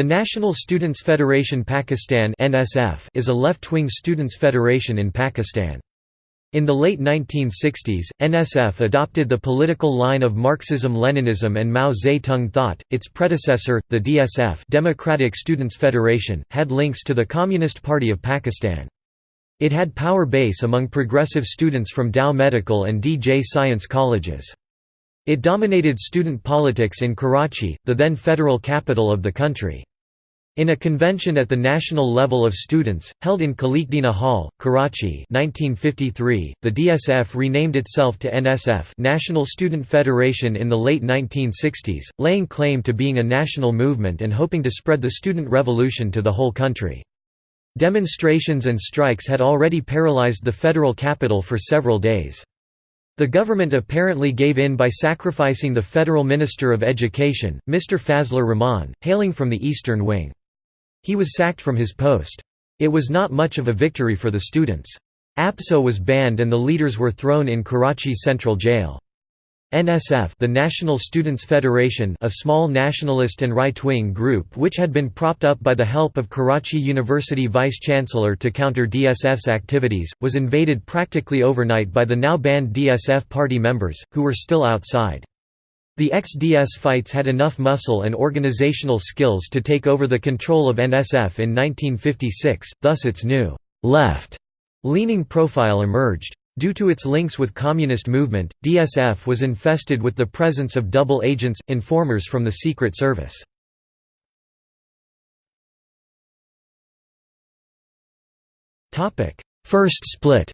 The National Students Federation Pakistan is a left-wing students' federation in Pakistan. In the late 1960s, NSF adopted the political line of Marxism-Leninism and Mao Zedong thought. Its predecessor, the DSF Democratic Students Federation, had links to the Communist Party of Pakistan. It had power base among progressive students from Dow Medical and DJ Science colleges. It dominated student politics in Karachi, the then federal capital of the country. In a convention at the national level of students, held in Khalikdina Hall, Karachi 1953, the DSF renamed itself to NSF National Student Federation in the late 1960s, laying claim to being a national movement and hoping to spread the student revolution to the whole country. Demonstrations and strikes had already paralyzed the federal capital for several days. The government apparently gave in by sacrificing the federal Minister of Education, Mr. Fazlur Rahman, hailing from the Eastern Wing. He was sacked from his post. It was not much of a victory for the students. APSO was banned and the leaders were thrown in Karachi Central Jail. NSF the National Students Federation a small nationalist and right-wing group which had been propped up by the help of Karachi University Vice-Chancellor to counter DSF's activities, was invaded practically overnight by the now banned DSF party members, who were still outside. The ex-DSFites had enough muscle and organizational skills to take over the control of NSF in 1956, thus its new left-leaning profile emerged. Due to its links with communist movement, DSF was infested with the presence of double agents, informers from the Secret Service. First split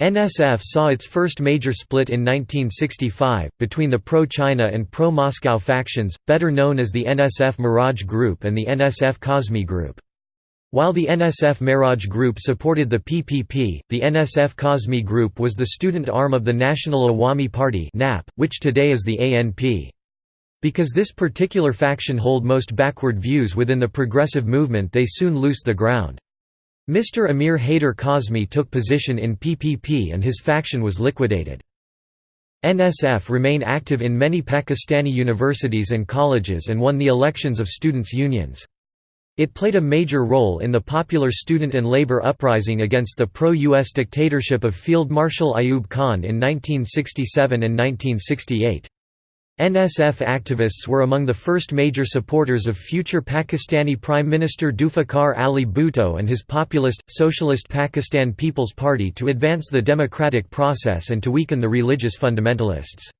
NSF saw its first major split in 1965, between the pro-China and pro-Moscow factions, better known as the NSF Miraj Group and the NSF Kazmi Group. While the NSF Miraj Group supported the PPP, the NSF Kazmi Group was the student arm of the National Awami Party which today is the ANP. Because this particular faction hold most backward views within the progressive movement they soon loosed the ground. Mr. Amir Haider Kazmi took position in PPP and his faction was liquidated. NSF remain active in many Pakistani universities and colleges and won the elections of students' unions. It played a major role in the popular student and labor uprising against the pro-US dictatorship of Field Marshal Ayub Khan in 1967 and 1968. NSF activists were among the first major supporters of future Pakistani Prime Minister Zulfikar Ali Bhutto and his populist, Socialist Pakistan People's Party to advance the democratic process and to weaken the religious fundamentalists.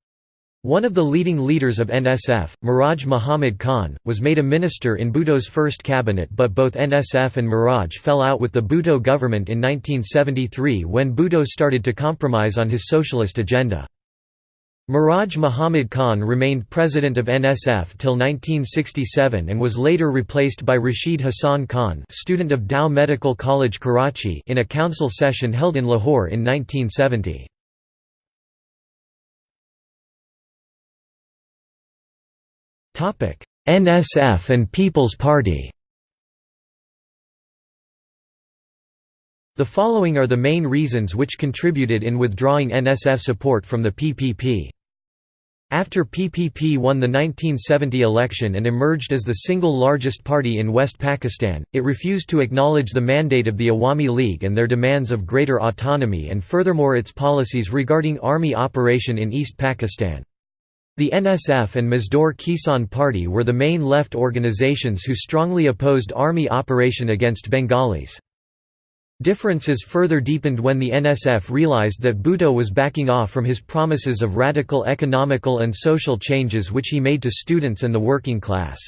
One of the leading leaders of NSF, Miraj Muhammad Khan, was made a minister in Bhutto's first cabinet but both NSF and Miraj fell out with the Bhutto government in 1973 when Bhutto started to compromise on his socialist agenda. Miraj Muhammad Khan remained president of NSF till 1967 and was later replaced by Rashid Hassan Khan student of Dow Medical College Karachi in a council session held in Lahore in 1970. NSF and People's Party The following are the main reasons which contributed in withdrawing NSF support from the PPP. After PPP won the 1970 election and emerged as the single largest party in West Pakistan, it refused to acknowledge the mandate of the Awami League and their demands of greater autonomy and furthermore its policies regarding army operation in East Pakistan. The NSF and Mazdoor Kisan Party were the main left organizations who strongly opposed army operation against Bengalis. Differences further deepened when the NSF realized that Bhutto was backing off from his promises of radical economical and social changes which he made to students and the working class.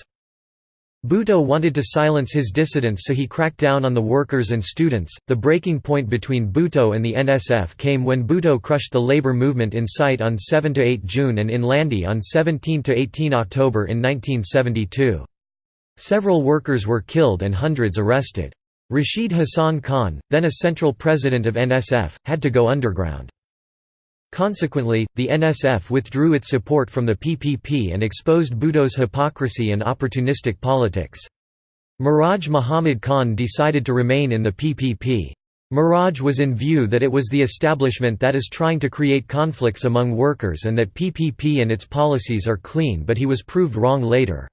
Bhutto wanted to silence his dissidents so he cracked down on the workers and students. The breaking point between Bhutto and the NSF came when Bhutto crushed the labor movement in Site on 7 to 8 June and in Landhi on 17 to 18 October in 1972. Several workers were killed and hundreds arrested. Rashid Hassan Khan, then a central president of NSF, had to go underground. Consequently, the NSF withdrew its support from the PPP and exposed Bhutto's hypocrisy and opportunistic politics. Miraj Muhammad Khan decided to remain in the PPP. Miraj was in view that it was the establishment that is trying to create conflicts among workers and that PPP and its policies are clean but he was proved wrong later.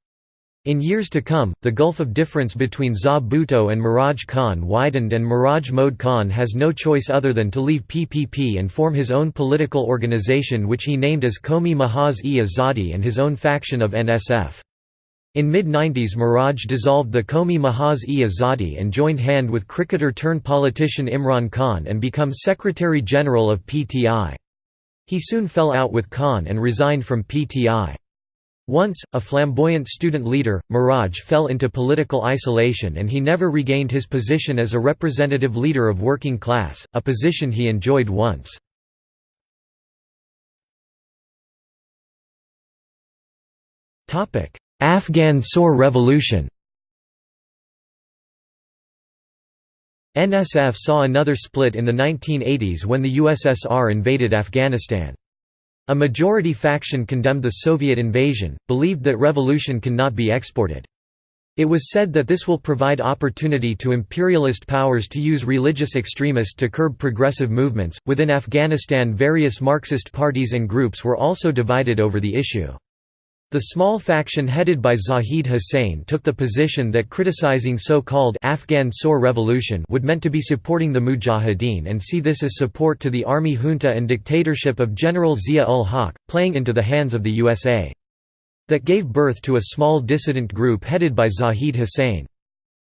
In years to come, the gulf of difference between Za Bhutto and Miraj Khan widened and Miraj Mode Khan has no choice other than to leave PPP and form his own political organization which he named as Qawmi Mahaz-e-Azadi and his own faction of NSF. In mid-90s Miraj dissolved the Qawmi Mahaz-e-Azadi and joined hand with cricketer-turned-politician Imran Khan and become Secretary-General of PTI. He soon fell out with Khan and resigned from PTI. Once, a flamboyant student leader, Miraj fell into political isolation and he never regained his position as a representative leader of working class, a position he enjoyed once. Afghan Saur Revolution NSF saw another split in the 1980s when the USSR invaded Afghanistan. A majority faction condemned the Soviet invasion, believed that revolution cannot be exported. It was said that this will provide opportunity to imperialist powers to use religious extremists to curb progressive movements. Within Afghanistan, various Marxist parties and groups were also divided over the issue. The small faction headed by Zahid Hussain took the position that criticizing so-called Afghan Saur revolution would meant to be supporting the Mujahideen and see this as support to the army junta and dictatorship of General Zia-ul-Haq, playing into the hands of the USA. That gave birth to a small dissident group headed by Zahid Hussain.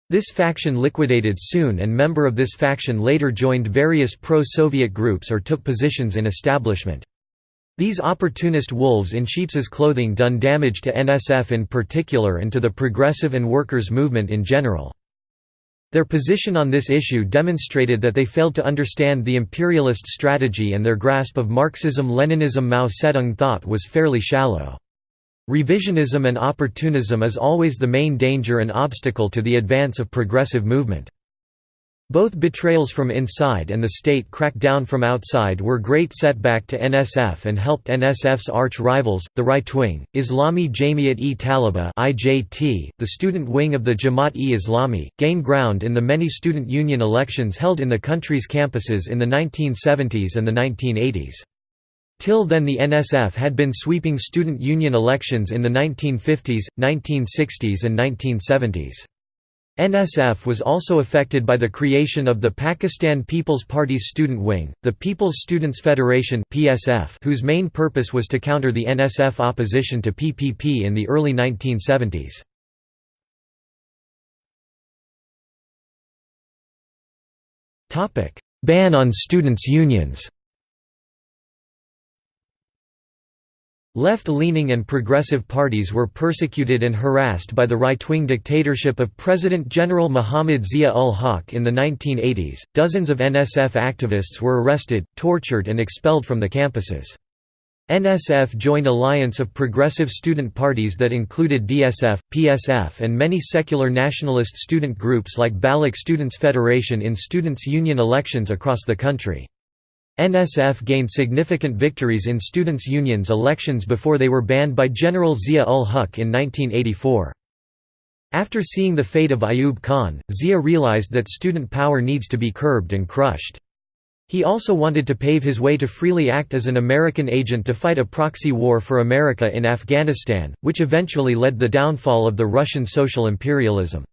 This faction liquidated soon and member of this faction later joined various pro-Soviet groups or took positions in establishment. These opportunist wolves in sheep's clothing done damage to NSF in particular and to the progressive and workers' movement in general. Their position on this issue demonstrated that they failed to understand the imperialist strategy and their grasp of Marxism-Leninism Mao Zedong thought was fairly shallow. Revisionism and opportunism is always the main danger and obstacle to the advance of progressive movement. Both betrayals from inside and the state crackdown from outside were great setback to NSF and helped NSF's arch-rivals, the right-wing, Islami Jamiat-e-Talaba the student wing of the Jamaat-e-Islami, gain ground in the many student union elections held in the country's campuses in the 1970s and the 1980s. Till then the NSF had been sweeping student union elections in the 1950s, 1960s and 1970s. NSF was also affected by the creation of the Pakistan People's Party's student wing, the People's Students Federation (PSF), whose main purpose was to counter the NSF opposition to PPP in the early 1970s. Topic: Ban on students' unions. Left-leaning and progressive parties were persecuted and harassed by the right-wing dictatorship of President General Muhammad Zia-ul-Haq in the 1980s. Dozens of NSF activists were arrested, tortured and expelled from the campuses. NSF joined alliance of progressive student parties that included DSF, PSF and many secular nationalist student groups like Baloch Students Federation in students' union elections across the country. NSF gained significant victories in students' unions elections before they were banned by General Zia-ul-Haq in 1984. After seeing the fate of Ayub Khan, Zia realized that student power needs to be curbed and crushed. He also wanted to pave his way to freely act as an American agent to fight a proxy war for America in Afghanistan, which eventually led the downfall of the Russian social imperialism.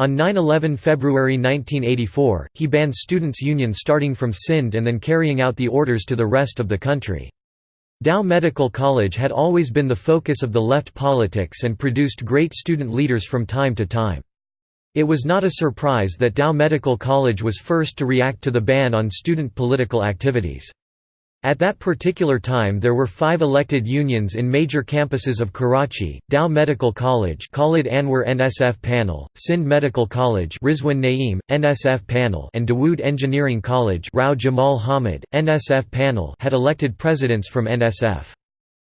On 9–11 February 1984, he banned students' unions starting from Sindh and then carrying out the orders to the rest of the country. Dow Medical College had always been the focus of the left politics and produced great student leaders from time to time. It was not a surprise that Dow Medical College was first to react to the ban on student political activities. At that particular time there were five elected unions in major campuses of Karachi, Dow Medical College Khalid Anwar NSF Panel, Sindh Medical College Rizwan Naeem, NSF Panel and Dawood Engineering College Rao Jamal Hamid, NSF Panel had elected presidents from NSF.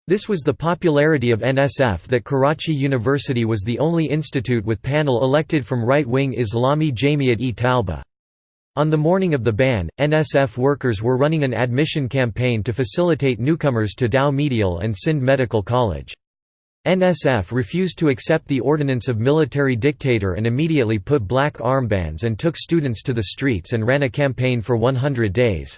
This was the popularity of NSF that Karachi University was the only institute with panel elected from right-wing Islami Jamiat-e-Talba. On the morning of the ban, NSF workers were running an admission campaign to facilitate newcomers to Dow Medical and Sindh Medical College. NSF refused to accept the ordinance of military dictator and immediately put black armbands and took students to the streets and ran a campaign for 100 days.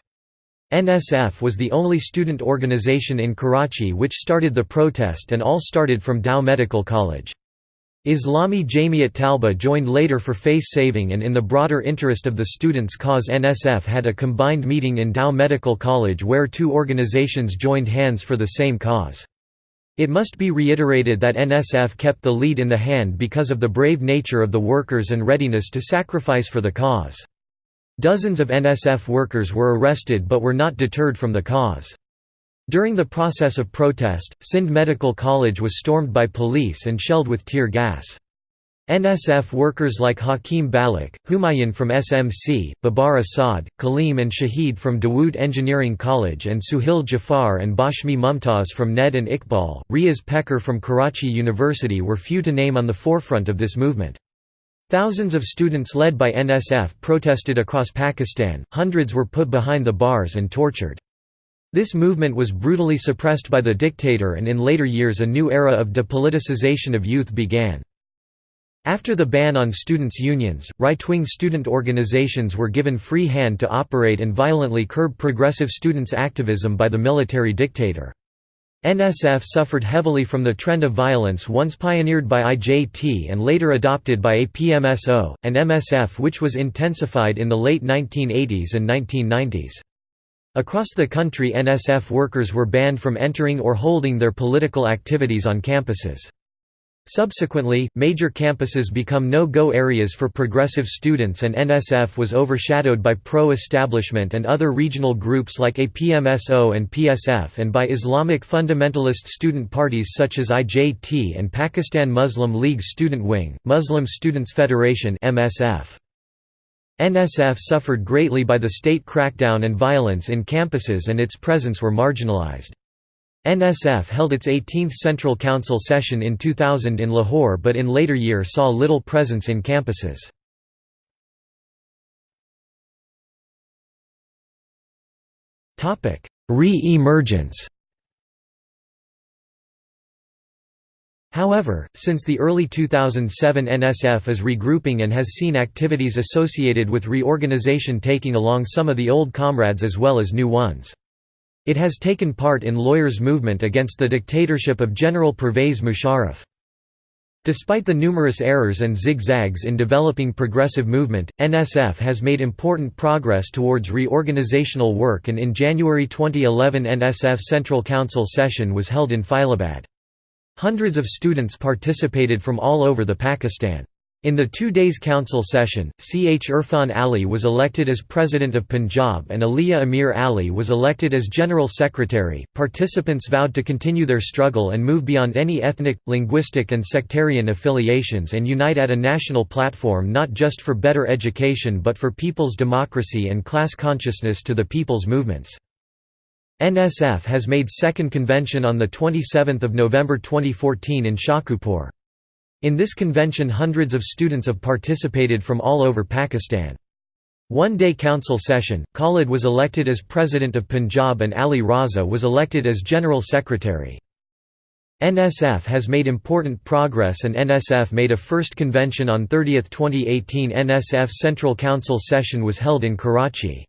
NSF was the only student organization in Karachi which started the protest and all started from Dow Medical College. Islami Jamiat Talba joined later for face saving and in the broader interest of the students' cause NSF had a combined meeting in Dow Medical College where two organizations joined hands for the same cause. It must be reiterated that NSF kept the lead in the hand because of the brave nature of the workers and readiness to sacrifice for the cause. Dozens of NSF workers were arrested but were not deterred from the cause. During the process of protest, Sindh Medical College was stormed by police and shelled with tear gas. NSF workers like Hakim Balak, Humayun from SMC, Babar Assad, Kaleem and Shahid from Dawood Engineering College and Suhail Jafar and Bashmi Mumtaz from NED and Iqbal, Riaz Pecker from Karachi University were few to name on the forefront of this movement. Thousands of students led by NSF protested across Pakistan, hundreds were put behind the bars and tortured. This movement was brutally suppressed by the dictator and in later years a new era of depoliticization of youth began. After the ban on students' unions, right-wing student organizations were given free hand to operate and violently curb progressive students' activism by the military dictator. NSF suffered heavily from the trend of violence once pioneered by IJT and later adopted by APMSO, and MSF which was intensified in the late 1980s and 1990s. Across the country NSF workers were banned from entering or holding their political activities on campuses. Subsequently, major campuses become no-go areas for progressive students and NSF was overshadowed by pro-establishment and other regional groups like APMSO and PSF and by Islamic fundamentalist student parties such as IJT and Pakistan Muslim League Student Wing, Muslim Students Federation MSF. NSF suffered greatly by the state crackdown and violence in campuses and its presence were marginalized. NSF held its 18th Central Council session in 2000 in Lahore but in later year saw little presence in campuses. Re-emergence However, since the early 2007 NSF is regrouping and has seen activities associated with reorganization taking along some of the old comrades as well as new ones. It has taken part in lawyers' movement against the dictatorship of General Pervez Musharraf. Despite the numerous errors and zigzags in developing progressive movement, NSF has made important progress towards reorganizational work and in January 2011 NSF Central Council session was held in Faisalabad. Hundreds of students participated from all over the Pakistan. In the two days council session, C. H. Irfan Ali was elected as President of Punjab and Aliya Amir Ali was elected as General Secretary. Participants vowed to continue their struggle and move beyond any ethnic, linguistic, and sectarian affiliations and unite at a national platform not just for better education but for people's democracy and class consciousness to the people's movements. NSF has made second convention on 27 November 2014 in Shahpur. In this convention hundreds of students have participated from all over Pakistan. One-day council session, Khalid was elected as President of Punjab and Ali Raza was elected as General Secretary. NSF has made important progress and NSF made a first convention on 30 2018 NSF Central Council session was held in Karachi.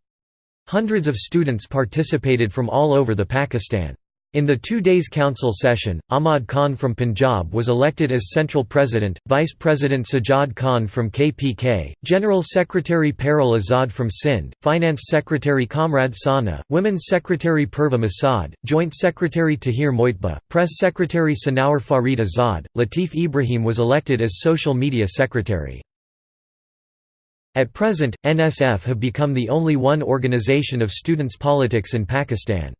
Hundreds of students participated from all over the Pakistan. In the two days council session, Ahmad Khan from Punjab was elected as Central President, Vice President Sajjad Khan from KPK, General Secretary Parul Azad from Sindh, Finance Secretary Kamrad Sana, Women's Secretary Purva Masad, Joint Secretary Tahir Moitba, Press Secretary Sanaur Farid Azad, Latif Ibrahim was elected as Social Media Secretary. At present, NSF have become the only one organization of students' politics in Pakistan.